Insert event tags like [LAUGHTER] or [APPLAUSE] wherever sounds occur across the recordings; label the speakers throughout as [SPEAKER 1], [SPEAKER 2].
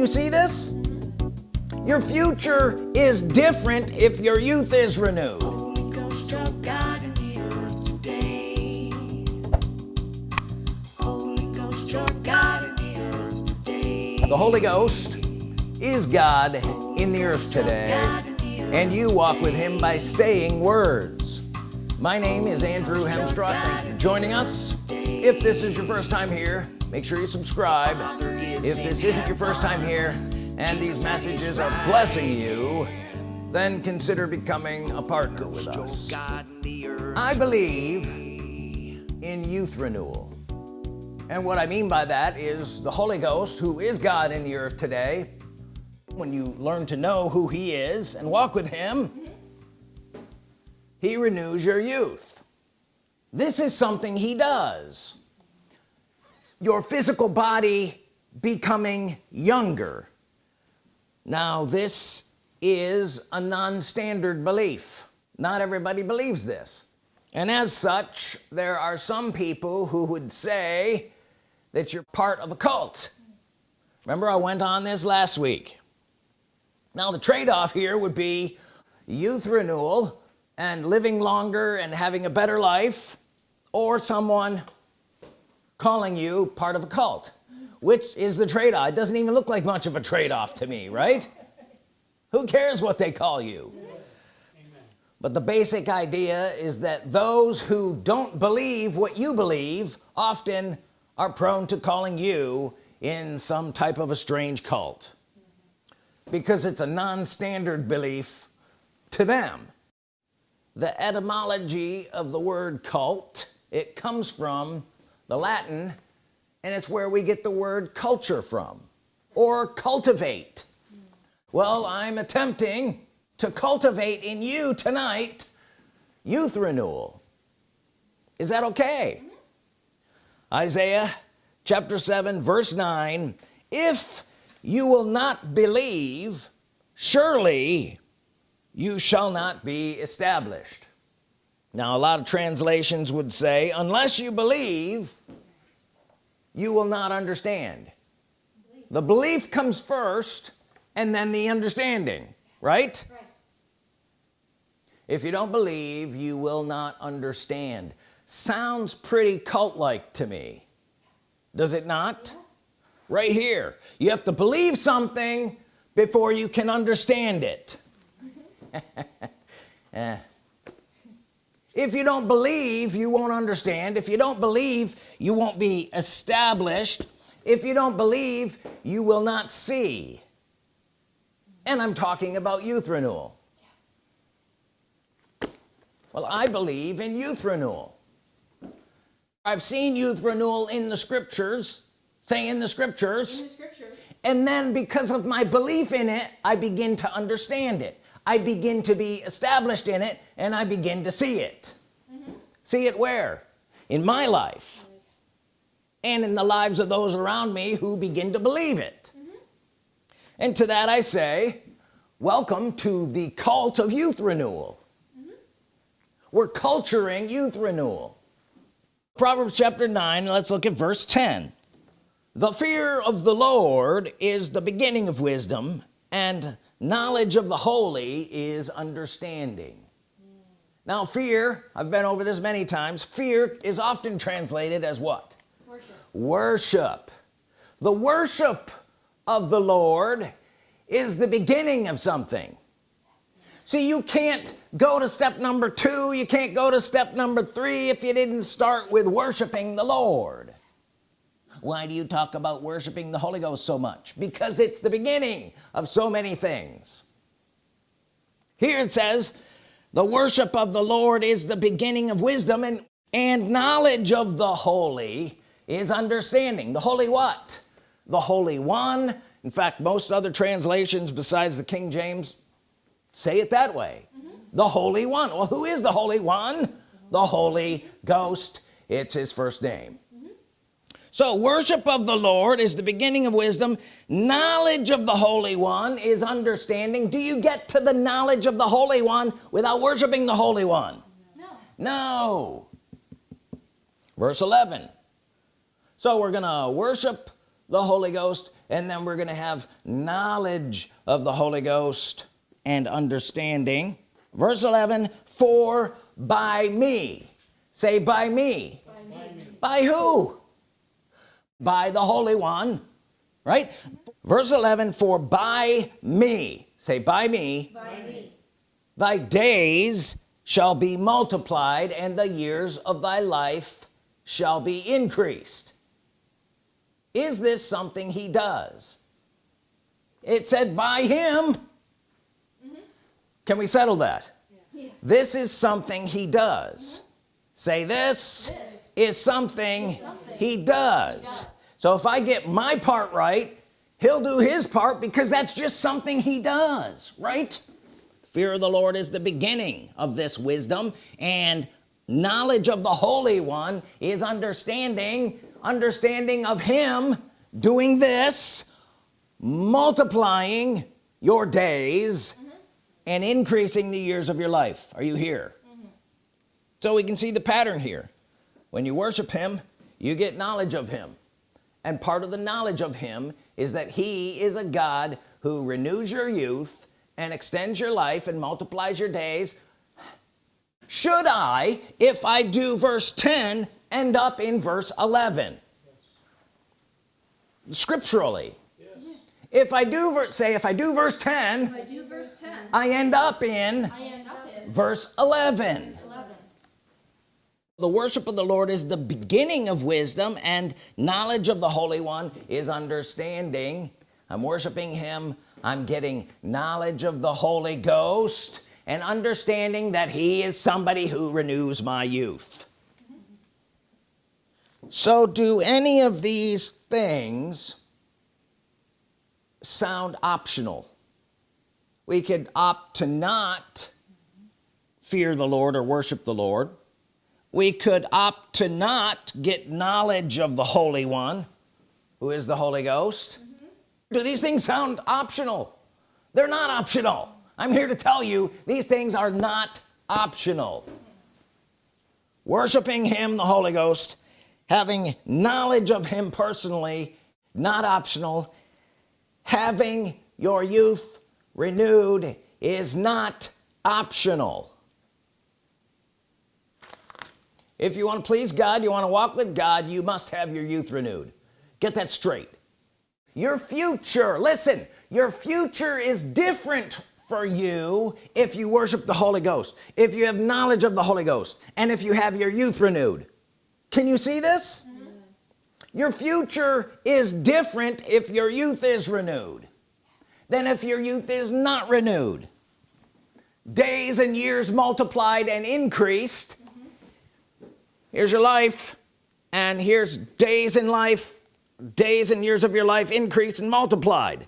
[SPEAKER 1] you see this? Your future is different if your youth is renewed. The Holy Ghost is God in the earth today and you walk with him by saying words. My name is Andrew Hemstraw thanks for joining us. if this is your first time here make sure you subscribe if this isn't your first time here and these messages are blessing you then consider becoming a partner with us. I believe in youth renewal. And what I mean by that is the Holy Ghost who is God in the earth today when you learn to know who he is and walk with him he renews your youth. This is something he does your physical body becoming younger. Now this is a non-standard belief. Not everybody believes this. And as such there are some people who would say that you're part of a cult. Remember I went on this last week. Now the trade-off here would be youth renewal and living longer and having a better life or someone calling you part of a cult which is the trade-off. It doesn't even look like much of a trade-off to me right? Who cares what they call you? But the basic idea is that those who don't believe what you believe often are prone to calling you in some type of a strange cult because it's a non-standard belief to them. The etymology of the word cult it comes from the Latin and it's where we get the word culture from or cultivate. Well I'm attempting to cultivate in you tonight youth renewal. Is that okay? Isaiah chapter 7 verse 9 if you will not believe surely you shall not be established now a lot of translations would say unless you believe you will not understand. The belief comes first and then the understanding right, right. if you don't believe you will not understand. Sounds pretty cult-like to me. Does it not? Yeah. Right here. You have to believe something before you can understand it. [LAUGHS] [LAUGHS] Eh. If you don't believe you won't understand. If you don't believe you won't be established. If you don't believe you will not see. And I'm talking about youth renewal. Well I believe in youth renewal. I've seen youth renewal in the scriptures say in the scriptures, in the scriptures. and then because of my belief in it I begin to understand it I begin to be established in it and I begin to see it. Mm -hmm. see it where? In my life. And in the lives of those around me who begin to believe it. Mm -hmm. and to that I say welcome to the cult of youth renewal. Mm -hmm. we're culturing youth renewal. Proverbs chapter 9 let's look at verse 10 the fear of the Lord is the beginning of wisdom and knowledge of the holy is understanding. Now fear I've been over this many times fear is often translated as what? Worship, worship. the worship of the Lord is the beginning of something. See you can't go to step number two you can't go to step number three if you didn't start with worshiping the Lord why do you talk about worshiping the Holy Ghost so much? Because it's the beginning of so many things. Here it says the worship of the Lord is the beginning of wisdom and and knowledge of the holy is understanding. The holy what? The holy one. In fact most other translations besides the King James say it that way. Mm -hmm. the holy one. Well who is the holy one? The Holy Ghost. It's his first name so worship of the Lord is the beginning of wisdom. Knowledge of the Holy One is understanding. Do you get to the knowledge of the Holy One without worshiping the Holy One? No, no. verse 11 so we're gonna worship the Holy Ghost and then we're gonna have knowledge of the Holy Ghost and understanding. Verse 11 for by me say by me. By, me. by who by the Holy One right verse 11 for by me say by me, by me. thy days shall be multiplied and the years of thy life shall be increased is this something he does it said by him mm -hmm. can we settle that yes. this is something he does mm -hmm. say this, this, is something, is something he, does. so if I get my part right he'll do his part because that's just something he does right fear of the Lord is the beginning of this wisdom and knowledge of the Holy One is understanding understanding of him doing this multiplying your days mm -hmm. and increasing the years of your life are you here mm -hmm. so we can see the pattern here when you worship him you get knowledge of him and part of the knowledge of him is that he is a God who renews your youth and extends your life and multiplies your days should I if I do verse 10 end up in verse 11 scripturally yes. if I do say if I do verse 10 I, do verse 10, I end up in, I end up in verse 11. verse 11 the worship of the Lord is the beginning of wisdom and knowledge of the Holy One is understanding. I'm worshiping him. I'm getting knowledge of the Holy Ghost and understanding that he is somebody who renews my youth. So do any of these things sound optional? We could opt to not fear the Lord or worship the Lord we could opt to not get knowledge of the Holy One who is the Holy Ghost. Mm -hmm. do these things sound optional? They're not optional. I'm here to tell you these things are not optional. Worshiping him the Holy Ghost having knowledge of him personally not optional. Having your youth renewed is not optional if you want to please God you want to walk with God you must have your youth renewed get that straight your future listen your future is different for you if you worship the Holy Ghost if you have knowledge of the Holy Ghost and if you have your youth renewed can you see this mm -hmm. your future is different if your youth is renewed than if your youth is not renewed days and years multiplied and increased. Here's your life and here's days in life days and years of your life increased and multiplied.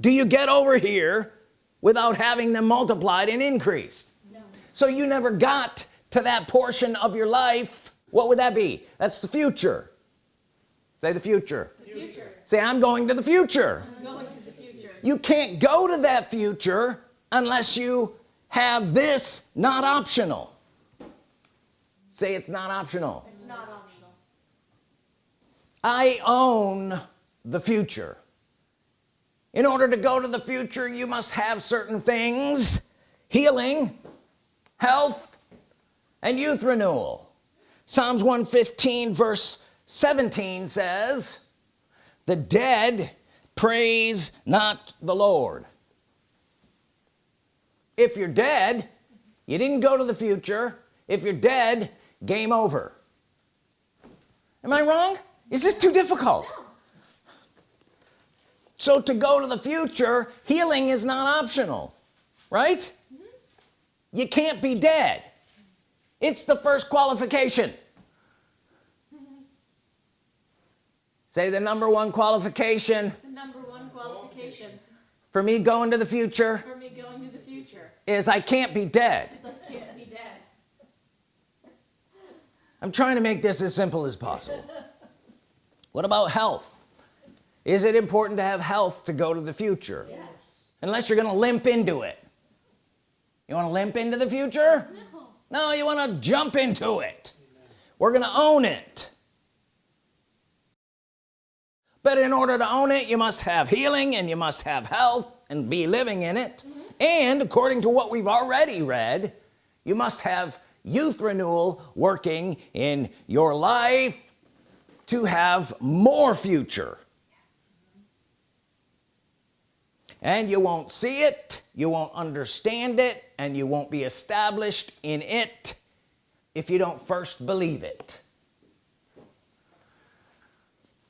[SPEAKER 1] Do you get over here without having them multiplied and increased? No. so you never got to that portion of your life. What would that be? That's the future. Say the future, the future. say I'm going to the future. going to the future. You can't go to that future unless you have this not optional say it's not optional. It's not optional. I own the future. In order to go to the future you must have certain things. Healing health and youth renewal. Psalms 115 verse 17 says the dead praise not the Lord. If you're dead you didn't go to the future. If you're dead game over. Am I wrong? Is this too difficult? So to go to the future healing is not optional right? You can't be dead. It's the first qualification. Say the number one qualification. The number one qualification. For me going to the future for me going to the future. is I can't be dead I can't be dead I'm trying to make this as simple as possible. What about health? Is it important to have health to go to the future? Yes. unless you're gonna limp into it. You want to limp into the future? No, no you want to jump into it. Amen. we're gonna own it. But in order to own it you must have healing and you must have health and be living in it. Mm -hmm. and according to what we've already read you must have youth renewal working in your life to have more future. And you won't see it you won't understand it and you won't be established in it if you don't first believe it.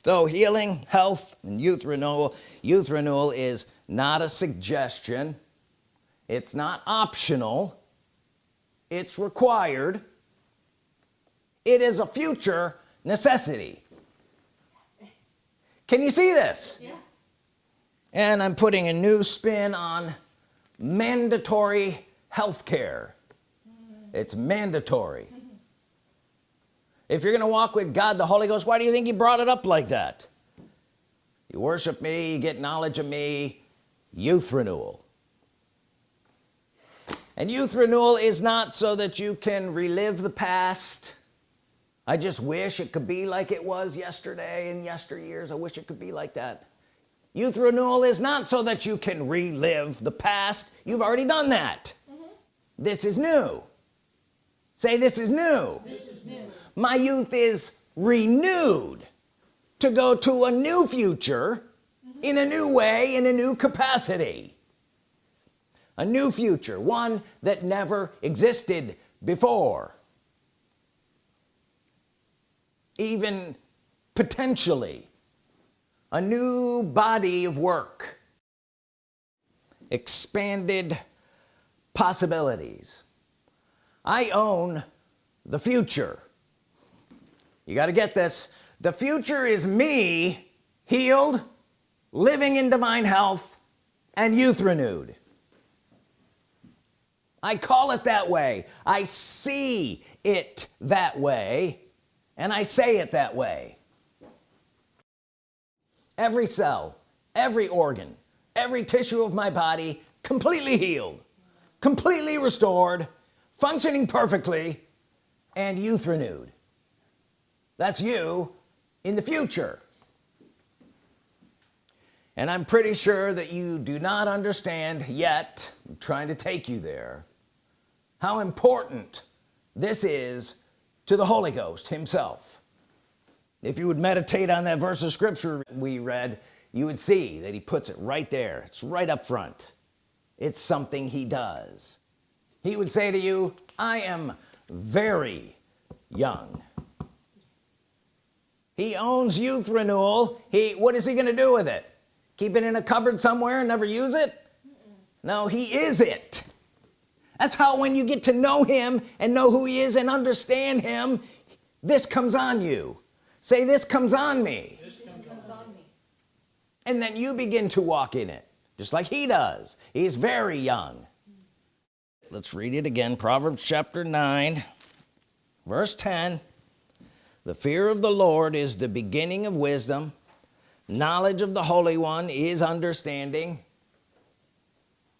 [SPEAKER 1] So healing health and youth renewal youth renewal is not a suggestion. It's not optional it's required. It is a future necessity. Can you see this? Yeah. and I'm putting a new spin on mandatory health care it's mandatory. If you're gonna walk with God the Holy Ghost why do you think he brought it up like that? You worship me you get knowledge of me youth renewal and youth renewal is not so that you can relive the past. I just wish it could be like it was yesterday and yesteryears. I wish it could be like that. Youth renewal is not so that you can relive the past. You've already done that. Mm -hmm. this is new. Say this is new. This is new. My youth is renewed to go to a new future mm -hmm. in a new way in a new capacity a new future one that never existed before. Even potentially a new body of work. Expanded possibilities. I own the future. You got to get this. The future is me healed living in divine health and youth renewed I call it that way. I see it that way and I say it that way. Every cell every organ every tissue of my body completely healed completely restored functioning perfectly and youth renewed that's you in the future. And I'm pretty sure that you do not understand yet. I'm trying to take you there how important this is to the Holy Ghost himself. If you would meditate on that verse of scripture we read you would see that he puts it right there. It's right up front. It's something he does. He would say to you I am very young. He owns youth renewal. He what is he gonna do with it? Keep it in a cupboard somewhere and never use it? No he is it that's how when you get to know him and know who he is and understand him this comes on you. Say this comes on me, comes on me. and then you begin to walk in it just like he does. He's very young. Let's read it again. Proverbs chapter 9 verse 10 the fear of the Lord is the beginning of wisdom. Knowledge of the Holy One is understanding.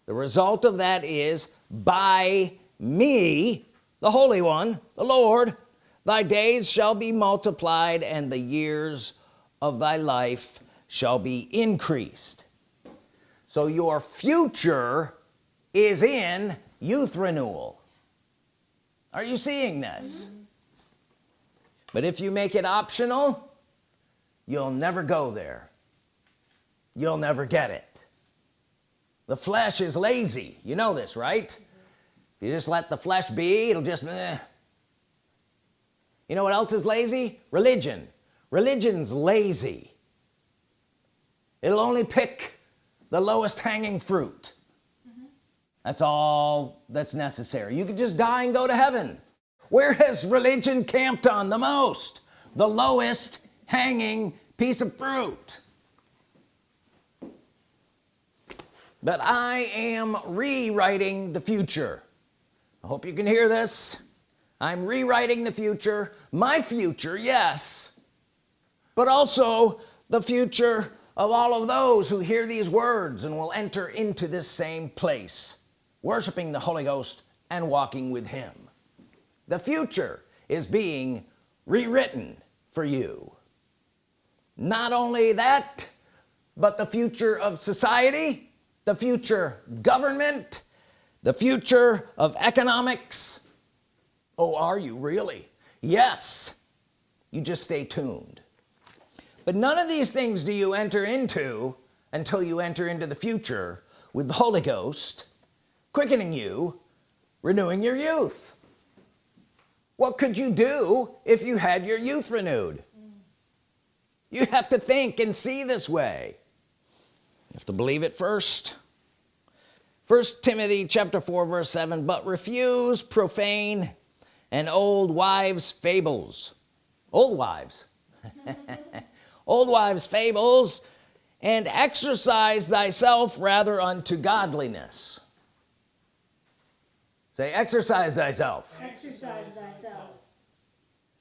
[SPEAKER 1] The result of that is by me the Holy One the Lord thy days shall be multiplied and the years of thy life shall be increased. So your future is in youth renewal. Are you seeing this? Mm -hmm. but if you make it optional you'll never go there. You'll never get it the flesh is lazy. You know this right? Mm -hmm. if you just let the flesh be it'll just eh. you know what else is lazy? Religion. Religion's lazy. It'll only pick the lowest hanging fruit. That's all that's necessary. You could just die and go to heaven. Where has religion camped on the most? The lowest hanging piece of fruit but I am rewriting the future. I hope you can hear this. I'm rewriting the future my future yes but also the future of all of those who hear these words and will enter into this same place worshiping the Holy Ghost and walking with him. The future is being rewritten for you. Not only that but the future of society the future government the future of economics. Oh are you really? Yes. You just stay tuned. But none of these things do you enter into until you enter into the future with the Holy Ghost quickening you renewing your youth. What could you do if you had your youth renewed? You have to think and see this way you have to believe it first. First Timothy chapter 4 verse 7 but refuse profane and old wives fables. Old wives. [LAUGHS] Old wives fables. And exercise thyself rather unto godliness. Say exercise thyself.
[SPEAKER 2] Exercise thyself.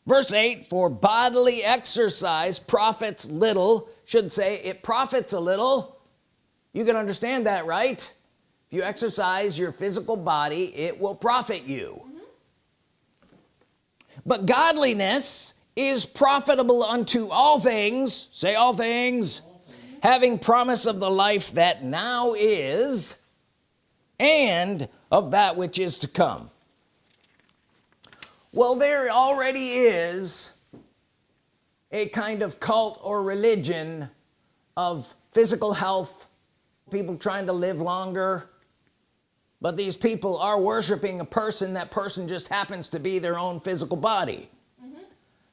[SPEAKER 1] Verse 8 for bodily exercise profits little. Should say it profits a little you can understand that right? If you exercise your physical body it will profit you. Mm -hmm. but godliness is profitable unto all things. Say all things. Having promise of the life that now is and of that which is to come. Well there already is a kind of cult or religion of physical health people trying to live longer. But these people are worshiping a person. That person just happens to be their own physical body.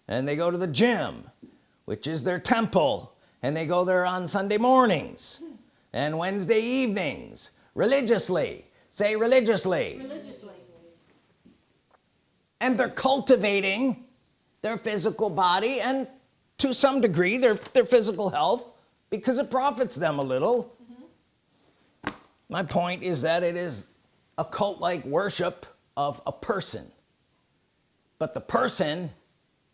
[SPEAKER 1] And they go to the gym which is their temple. And they go there on Sunday mornings and Wednesday evenings. Religiously. Say religiously,
[SPEAKER 2] religiously.
[SPEAKER 1] and they're cultivating their physical body and to some degree their their physical health because it profits them a little. mm -hmm. My point is that it is a cult-like worship of a person. But the person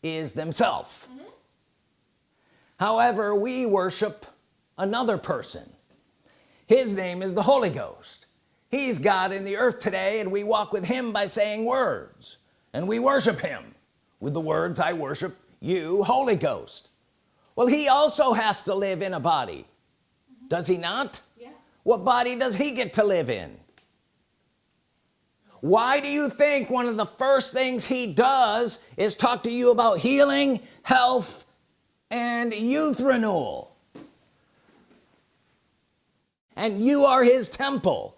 [SPEAKER 1] is themselves mm -hmm. however we worship another person. His name is the Holy Ghost. He's God in the earth today and we walk with him by saying words. And we worship him with the words I worship you Holy Ghost. Well he also has to live in a body. Mm -hmm. does he not. What body does he get to live in? Why do you think one of the first things he does is talk to you about healing health and youth renewal? And you are his temple.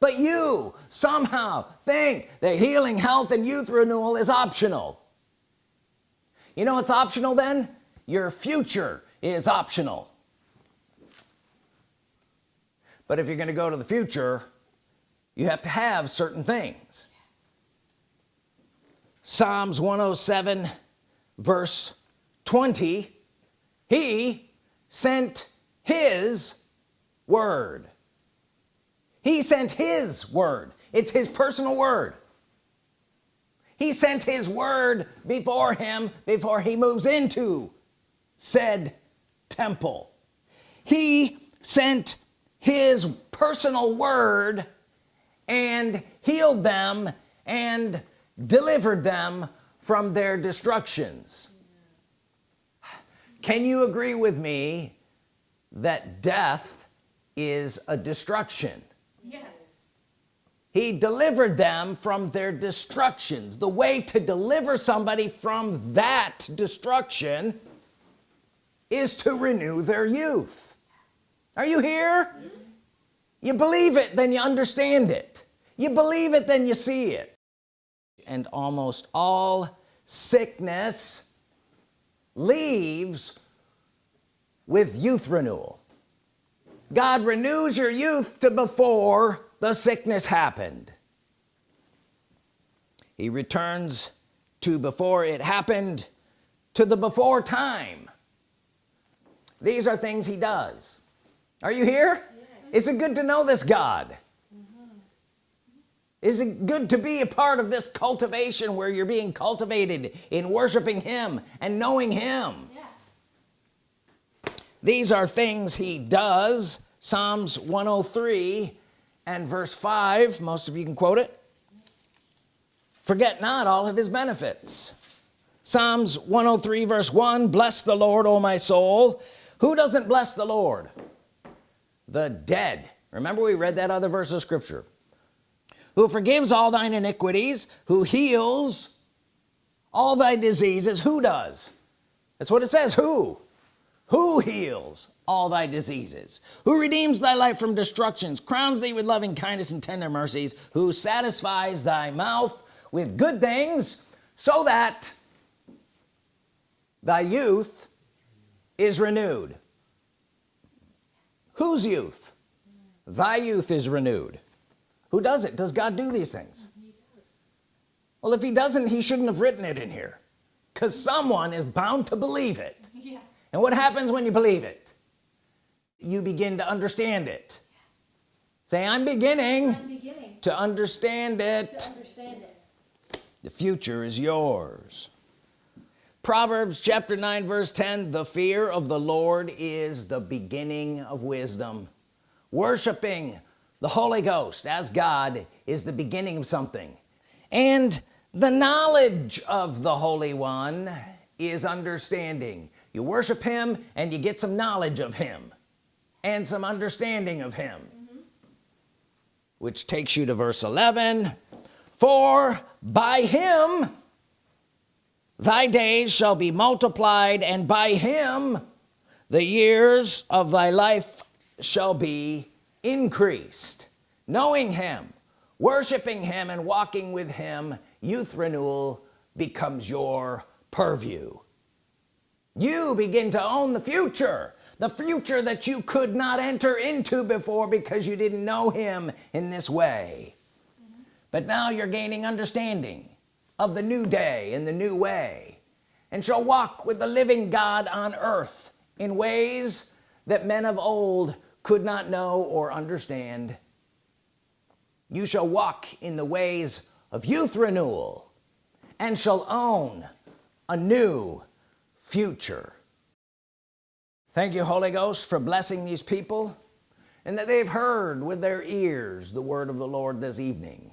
[SPEAKER 1] But you somehow think that healing health and youth renewal is optional. You know it's optional then? Your future is optional but if you're gonna go to the future you have to have certain things. Psalms 107 verse 20 he sent his word. He sent his word. It's his personal word. He sent his word before him before he moves into said temple. He sent his personal word and healed them and delivered them from their destructions. Can you agree with me that death is a destruction?
[SPEAKER 2] Yes.
[SPEAKER 1] He delivered them from their destructions. The way to deliver somebody from that destruction is to renew their youth are you here? You believe it then you understand it. You believe it then you see it. And almost all sickness leaves with youth renewal. God renews your youth to before the sickness happened. He returns to before it happened to the before time. These are things he does are you here? Is it good to know this God? Mm -hmm. is it good to be a part of this cultivation where you're being cultivated in worshiping him and knowing him?
[SPEAKER 2] Yes.
[SPEAKER 1] these are things he does. Psalms 103 and verse 5 most of you can quote it. Forget not all of his benefits. Psalms 103 verse 1 bless the Lord O my soul. Who doesn't bless the Lord the dead. Remember we read that other verse of scripture. Who forgives all thine iniquities who heals all thy diseases who does? That's what it says who? Who heals all thy diseases? Who redeems thy life from destructions crowns thee with loving kindness and tender mercies who satisfies thy mouth with good things so that thy youth is renewed whose youth? Thy youth is renewed. Who does it? Does God do these things? Well if he doesn't he shouldn't have written it in here. Because someone is bound to believe it. Yeah. and what happens when you believe it? You begin to understand it. Say I'm beginning, I'm beginning to, understand it. to understand it. The future is yours Proverbs chapter 9 verse 10 the fear of the Lord is the beginning of wisdom. Worshiping the Holy Ghost as God is the beginning of something. And the knowledge of the Holy One is understanding. You worship him and you get some knowledge of him and some understanding of him. Mm -hmm. which takes you to verse 11 for by him thy days shall be multiplied and by him the years of thy life shall be increased. Knowing him worshiping him and walking with him youth renewal becomes your purview. You begin to own the future the future that you could not enter into before because you didn't know him in this way. Mm -hmm. but now you're gaining understanding of the new day in the new way and shall walk with the living God on earth in ways that men of old could not know or understand. You shall walk in the ways of youth renewal and shall own a new future. Thank you Holy Ghost for blessing these people and that they've heard with their ears the word of the Lord this evening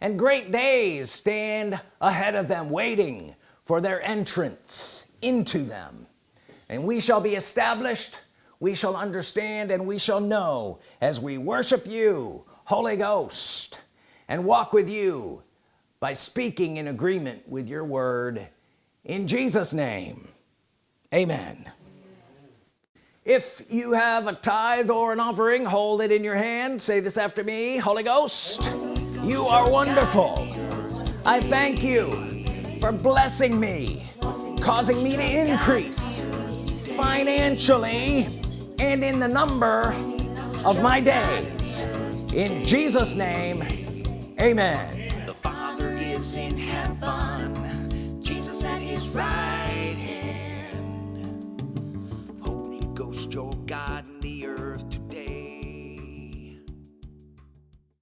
[SPEAKER 1] and great days stand ahead of them waiting for their entrance into them. And we shall be established we shall understand and we shall know as we worship you Holy Ghost and walk with you by speaking in agreement with your word. In Jesus name amen. If you have a tithe or an offering hold it in your hand. Say this after me Holy Ghost you are wonderful. I thank you for blessing me causing me to increase financially and in the number of my days. In Jesus name amen.
[SPEAKER 2] The father is in heaven. Jesus at his right hand. Holy Ghost your God